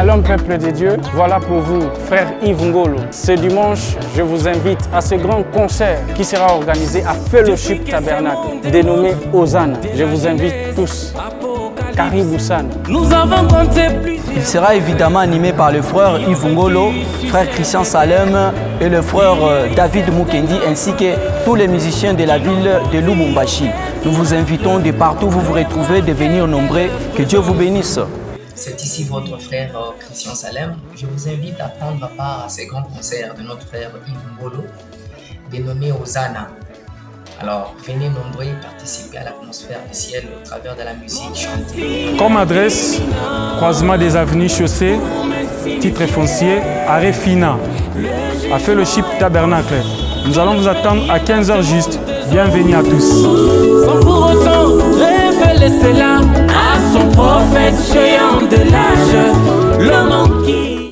Shalom peuple de Dieu, voilà pour vous, frère Yves Ngolo. Ce dimanche, je vous invite à ce grand concert qui sera organisé à Fellowship Tabernacle, dénommé Hosanna. Je vous invite tous. Caribou San. Nous avons compté plus. Il sera évidemment animé par le frère Yves Ngolo, frère Christian Salem et le frère euh, David Mukendi ainsi que tous les musiciens de la ville de Lubumbashi. Nous vous invitons de partout où vous vous retrouvez de venir nombreux. Que Dieu vous bénisse. C'est ici votre frère euh, Christian Salem. Je vous invite à prendre part à ce grand concert de notre frère Yves Ngolo, dénommé Hosanna. Alors, venez nombreux participer à l'atmosphère du ciel au travers de la musique chantée. Comme adresse, croisement des avenues chaussées, titre foncier, arrêt Fina, à Fellowship Tabernacle. Nous allons vous attendre à 15h juste. Bienvenue à tous.